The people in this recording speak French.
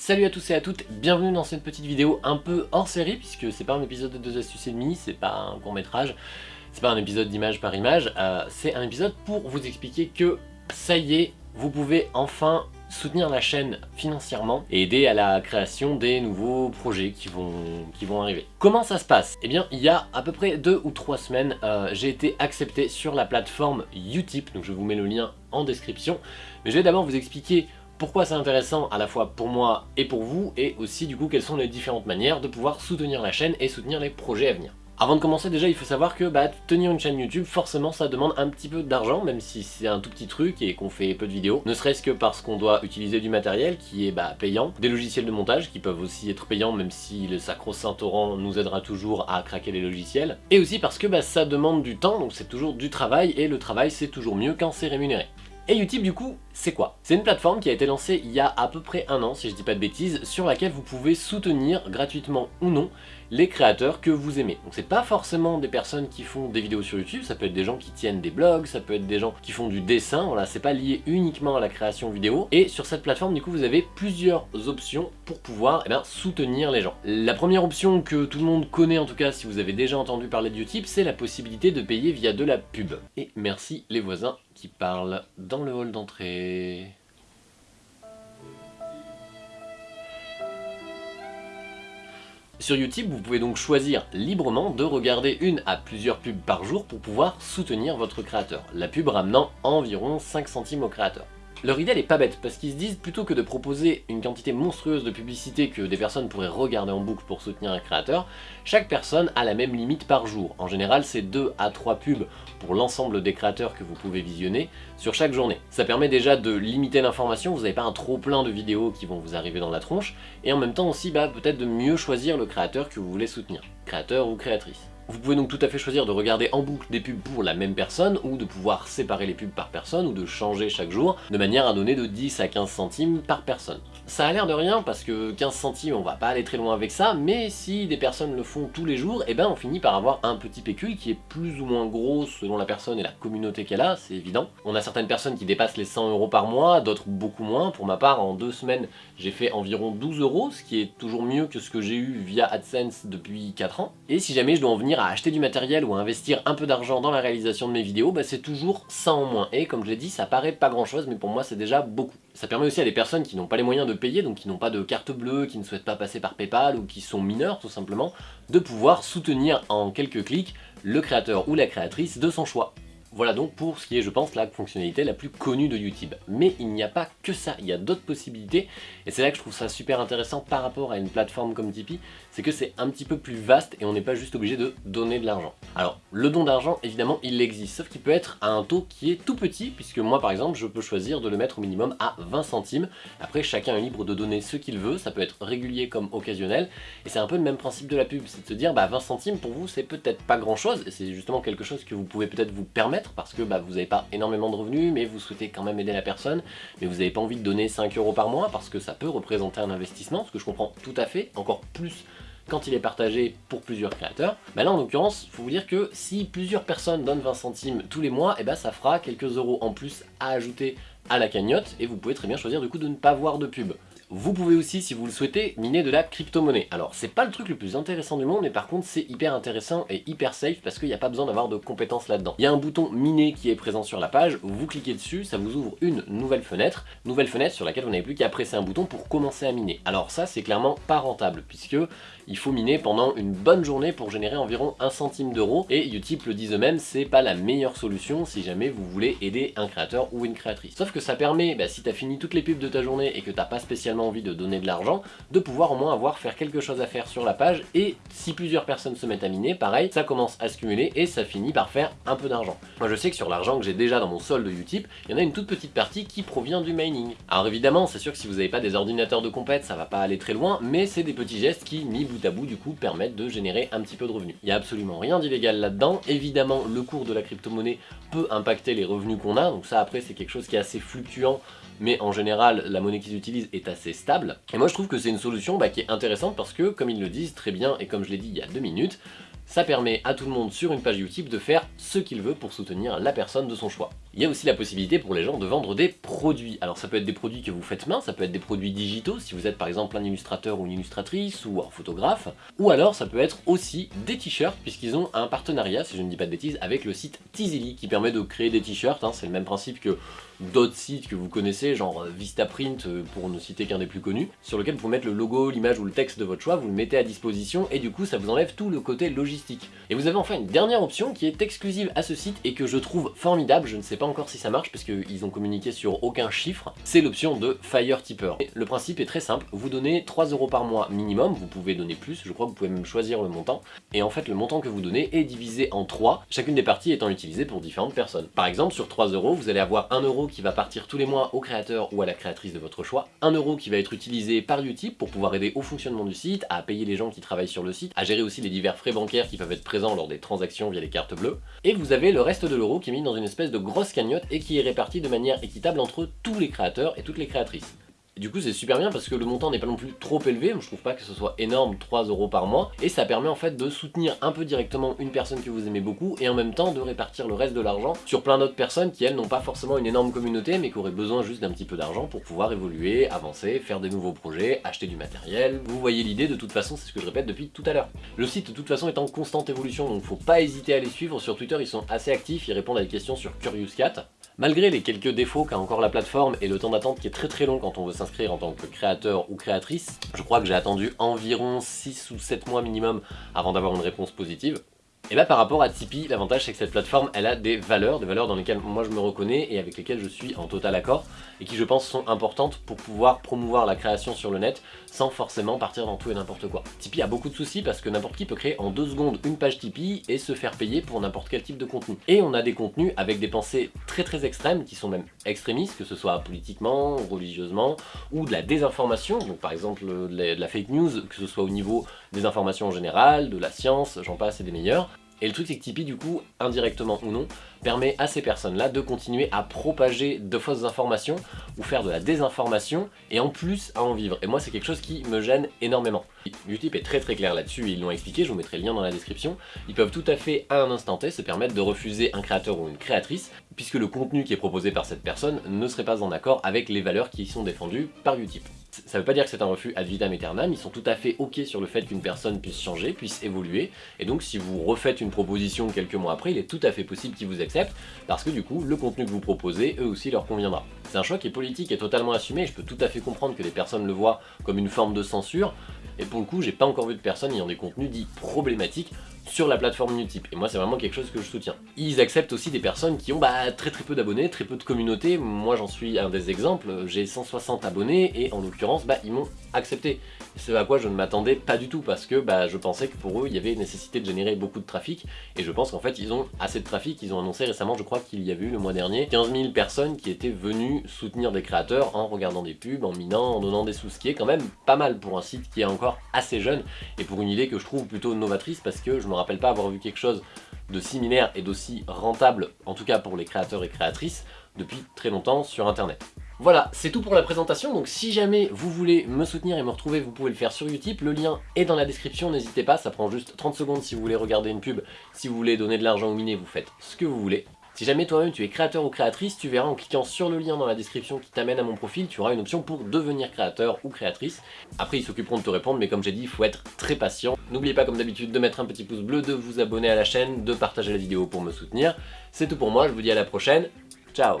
Salut à tous et à toutes, bienvenue dans cette petite vidéo un peu hors série puisque c'est pas un épisode de 2 astuces et demi, c'est pas un court métrage, c'est pas un épisode d'image par image, euh, c'est un épisode pour vous expliquer que ça y est, vous pouvez enfin soutenir la chaîne financièrement et aider à la création des nouveaux projets qui vont, qui arriver. Comment ça se passe? Eh bien, il y a à peu près deux ou trois semaines, euh, j'ai été accepté sur la plateforme Utip, donc je vous mets le lien en description. Mais je vais d'abord vous expliquer pourquoi c'est intéressant à la fois pour moi et pour vous, et aussi du coup quelles sont les différentes manières de pouvoir soutenir la chaîne et soutenir les projets à venir. Avant de commencer déjà il faut savoir que bah, tenir une chaîne YouTube forcément ça demande un petit peu d'argent même si c'est un tout petit truc et qu'on fait peu de vidéos ne serait-ce que parce qu'on doit utiliser du matériel qui est bah, payant, des logiciels de montage qui peuvent aussi être payants même si le sacro-saint torrent nous aidera toujours à craquer les logiciels et aussi parce que bah, ça demande du temps donc c'est toujours du travail et le travail c'est toujours mieux quand c'est rémunéré. Et Utip du coup, c'est quoi? C'est une plateforme qui a été lancée il y a à peu près un an, si je dis pas de bêtises, sur laquelle vous pouvez soutenir, gratuitement ou non, les créateurs que vous aimez. Donc c'est pas forcément des personnes qui font des vidéos sur YouTube, ça peut être des gens qui tiennent des blogs, ça peut être des gens qui font du dessin, voilà, c'est pas lié uniquement à la création vidéo. Et sur cette plateforme, du coup, vous avez plusieurs options pour pouvoir eh bien, soutenir les gens. La première option que tout le monde connaît, en tout cas si vous avez déjà entendu parler de Utip, c'est la possibilité de payer via de la pub. Et merci les voisins qui parle dans le hall d'entrée. Sur YouTube, vous pouvez donc choisir librement de regarder une à plusieurs pubs par jour pour pouvoir soutenir votre créateur, la pub ramenant environ 5 centimes au créateur. Leur idée elle est pas bête, parce qu'ils se disent plutôt que de proposer une quantité monstrueuse de publicité que des personnes pourraient regarder en boucle pour soutenir un créateur, chaque personne a la même limite par jour. En général c'est 2 à 3 pubs pour l'ensemble des créateurs que vous pouvez visionner sur chaque journée. Ça permet déjà de limiter l'information, vous n'avez pas un trop plein de vidéos qui vont vous arriver dans la tronche, et en même temps aussi bah, peut-être de mieux choisir le créateur que vous voulez soutenir, créateur ou créatrice. Vous pouvez donc tout à fait choisir de regarder en boucle des pubs pour la même personne, ou de pouvoir séparer les pubs par personne, ou de changer chaque jour, de manière à donner de 10 à 15 centimes par personne. Ça a l'air de rien, parce que 15 centimes, on va pas aller très loin avec ça, mais si des personnes le font tous les jours, eh ben on finit par avoir un petit pécule qui est plus ou moins gros selon la personne et la communauté qu'elle a, c'est évident. On a certaines personnes qui dépassent les 100 euros par mois, d'autres beaucoup moins. Pour ma part, en deux semaines, j'ai fait environ 12 euros, ce qui est toujours mieux que ce que j'ai eu via AdSense depuis 4 ans. Et si jamais je dois en venir à acheter du matériel ou à investir un peu d'argent dans la réalisation de mes vidéos, bah c'est toujours ça en moins. Et comme je l'ai dit, ça paraît pas grand chose, mais pour moi c'est déjà beaucoup. Ça permet aussi à des personnes qui n'ont pas les moyens de payer, donc qui n'ont pas de carte bleue, qui ne souhaitent pas passer par Paypal ou qui sont mineurs tout simplement, de pouvoir soutenir en quelques clics le créateur ou la créatrice de son choix. Voilà donc pour ce qui est, je pense, la fonctionnalité la plus connue de YouTube. Mais il n'y a pas que ça, il y a d'autres possibilités, et c'est là que je trouve ça super intéressant par rapport à une plateforme comme Tipeee, c'est que c'est un petit peu plus vaste et on n'est pas juste obligé de donner de l'argent. Alors, le don d'argent, évidemment, il existe, sauf qu'il peut être à un taux qui est tout petit, puisque moi, par exemple, je peux choisir de le mettre au minimum à 20 centimes. Après, chacun est libre de donner ce qu'il veut, ça peut être régulier comme occasionnel, et c'est un peu le même principe de la pub, c'est de se dire, bah 20 centimes, pour vous, c'est peut-être pas grand-chose, et c'est justement quelque chose que vous pouvez peut-être vous permettre parce que bah, vous n'avez pas énormément de revenus mais vous souhaitez quand même aider la personne mais vous n'avez pas envie de donner 5 euros par mois parce que ça peut représenter un investissement, ce que je comprends tout à fait, encore plus quand il est partagé pour plusieurs créateurs. Bah là en l'occurrence, il faut vous dire que si plusieurs personnes donnent 20 centimes tous les mois, et eh bah ça fera quelques euros en plus à ajouter à la cagnotte et vous pouvez très bien choisir du coup de ne pas voir de pub. Vous pouvez aussi, si vous le souhaitez, miner de la crypto-monnaie. Alors, c'est pas le truc le plus intéressant du monde, mais par contre, c'est hyper intéressant et hyper safe parce qu'il n'y a pas besoin d'avoir de compétences là-dedans. Il y a un bouton miner qui est présent sur la page, vous cliquez dessus, ça vous ouvre une nouvelle fenêtre, nouvelle fenêtre sur laquelle vous n'avez plus qu'à presser un bouton pour commencer à miner. Alors ça, c'est clairement pas rentable, puisque il faut miner pendant une bonne journée pour générer environ 1 centime d'euro, et Utip le disent eux-mêmes, c'est pas la meilleure solution si jamais vous voulez aider un créateur ou une créatrice. Sauf que ça permet, bah, si t'as fini toutes les pubs de ta journée et que t'as pas spécialement envie de donner de l'argent, de pouvoir au moins avoir faire quelque chose à faire sur la page et si plusieurs personnes se mettent à miner, pareil, ça commence à se cumuler et ça finit par faire un peu d'argent. Moi je sais que sur l'argent que j'ai déjà dans mon solde de Utip, il y en a une toute petite partie qui provient du mining. Alors évidemment, c'est sûr que si vous n'avez pas des ordinateurs de compète, ça va pas aller très loin, mais c'est des petits gestes qui, mis bout à bout, du coup, permettent de générer un petit peu de revenus. Il y a absolument rien d'illégal là-dedans. Évidemment, le cours de la crypto-monnaie peut impacter les revenus qu'on a, donc ça après c'est quelque chose qui est assez fluctuant mais en général la monnaie qu'ils utilisent est assez stable. Et moi je trouve que c'est une solution bah, qui est intéressante parce que, comme ils le disent très bien et comme je l'ai dit il y a deux minutes, ça permet à tout le monde sur une page YouTube de faire ce qu'il veut pour soutenir la personne de son choix. Il y a aussi la possibilité pour les gens de vendre des produits. Alors ça peut être des produits que vous faites main, ça peut être des produits digitaux, si vous êtes par exemple un illustrateur ou une illustratrice, ou un photographe, ou alors ça peut être aussi des t-shirts, puisqu'ils ont un partenariat, si je ne dis pas de bêtises, avec le site Tizili, qui permet de créer des t-shirts, hein. c'est le même principe que d'autres sites que vous connaissez, genre euh, Vistaprint euh, pour ne citer qu'un des plus connus, sur lequel vous mettre le logo, l'image ou le texte de votre choix, vous le mettez à disposition et du coup ça vous enlève tout le côté logistique. Et vous avez enfin une dernière option qui est exclusive à ce site et que je trouve formidable, je ne sais pas encore si ça marche parce qu'ils ont communiqué sur aucun chiffre, c'est l'option de Fire Tipper. le principe est très simple, vous donnez 3 euros par mois minimum, vous pouvez donner plus, je crois que vous pouvez même choisir le montant, et en fait le montant que vous donnez est divisé en 3, chacune des parties étant utilisée pour différentes personnes. Par exemple sur 3 euros, vous allez avoir 1 euro qui va partir tous les mois au créateur ou à la créatrice de votre choix, 1 euro qui va être utilisé par Utip pour pouvoir aider au fonctionnement du site, à payer les gens qui travaillent sur le site, à gérer aussi les divers frais bancaires qui peuvent être présents lors des transactions via les cartes bleues, et vous avez le reste de l'euro qui est mis dans une espèce de grosse et qui est réparti de manière équitable entre tous les créateurs et toutes les créatrices du coup c'est super bien parce que le montant n'est pas non plus trop élevé, je trouve pas que ce soit énorme, 3 euros par mois, et ça permet en fait de soutenir un peu directement une personne que vous aimez beaucoup, et en même temps de répartir le reste de l'argent sur plein d'autres personnes qui elles n'ont pas forcément une énorme communauté, mais qui auraient besoin juste d'un petit peu d'argent pour pouvoir évoluer, avancer, faire des nouveaux projets, acheter du matériel, vous voyez l'idée de toute façon, c'est ce que je répète depuis tout à l'heure. Le site de toute façon est en constante évolution, donc faut pas hésiter à les suivre, sur Twitter ils sont assez actifs, ils répondent à des questions sur Curious Cat, Malgré les quelques défauts qu'a encore la plateforme et le temps d'attente qui est très très long quand on veut s'inscrire en tant que créateur ou créatrice, je crois que j'ai attendu environ 6 ou 7 mois minimum avant d'avoir une réponse positive. Et là par rapport à Tipeee, l'avantage c'est que cette plateforme elle a des valeurs, des valeurs dans lesquelles moi je me reconnais et avec lesquelles je suis en total accord et qui je pense sont importantes pour pouvoir promouvoir la création sur le net sans forcément partir dans tout et n'importe quoi. Tipeee a beaucoup de soucis parce que n'importe qui peut créer en deux secondes une page Tipeee et se faire payer pour n'importe quel type de contenu. Et on a des contenus avec des pensées très très extrêmes qui sont même extrémistes, que ce soit politiquement, religieusement ou de la désinformation, donc par exemple de la fake news, que ce soit au niveau des informations en général, de la science, j'en passe et des meilleurs. Et le truc c'est que Tipeee du coup, indirectement ou non, permet à ces personnes-là de continuer à propager de fausses informations ou faire de la désinformation et en plus à en vivre. Et moi c'est quelque chose qui me gêne énormément. Utip est très très clair là-dessus, ils l'ont expliqué, je vous mettrai le lien dans la description. Ils peuvent tout à fait à un instant T se permettre de refuser un créateur ou une créatrice puisque le contenu qui est proposé par cette personne ne serait pas en accord avec les valeurs qui sont défendues par Utip. Ça veut pas dire que c'est un refus ad vitam aeternam, ils sont tout à fait ok sur le fait qu'une personne puisse changer, puisse évoluer, et donc si vous refaites une proposition quelques mois après, il est tout à fait possible qu'ils vous acceptent, parce que du coup, le contenu que vous proposez, eux aussi leur conviendra. C'est un choix qui est politique et totalement assumé, je peux tout à fait comprendre que les personnes le voient comme une forme de censure, et pour le coup, j'ai pas encore vu de personnes ayant des contenus dits problématiques sur la plateforme Utip. Et moi, c'est vraiment quelque chose que je soutiens. Ils acceptent aussi des personnes qui ont bah, très très peu d'abonnés, très peu de communauté. Moi, j'en suis un des exemples. J'ai 160 abonnés et en l'occurrence, bah, ils m'ont accepté. C'est à quoi je ne m'attendais pas du tout parce que bah, je pensais que pour eux, il y avait nécessité de générer beaucoup de trafic. Et je pense qu'en fait, ils ont assez de trafic. Ils ont annoncé récemment, je crois qu'il y avait eu le mois dernier, 15 000 personnes qui étaient venues soutenir des créateurs en regardant des pubs, en minant, en donnant des sous, ce qui est quand même pas mal pour un site qui est encore assez jeune et pour une idée que je trouve plutôt novatrice parce que je me rappelle pas avoir vu quelque chose de similaire et d'aussi rentable, en tout cas pour les créateurs et créatrices, depuis très longtemps sur internet. Voilà, c'est tout pour la présentation, donc si jamais vous voulez me soutenir et me retrouver, vous pouvez le faire sur Utip, le lien est dans la description, n'hésitez pas, ça prend juste 30 secondes si vous voulez regarder une pub, si vous voulez donner de l'argent au miner, vous faites ce que vous voulez. Si jamais toi-même tu es créateur ou créatrice, tu verras en cliquant sur le lien dans la description qui t'amène à mon profil, tu auras une option pour devenir créateur ou créatrice. Après ils s'occuperont de te répondre, mais comme j'ai dit, il faut être très patient. N'oubliez pas comme d'habitude de mettre un petit pouce bleu, de vous abonner à la chaîne, de partager la vidéo pour me soutenir. C'est tout pour moi, je vous dis à la prochaine, ciao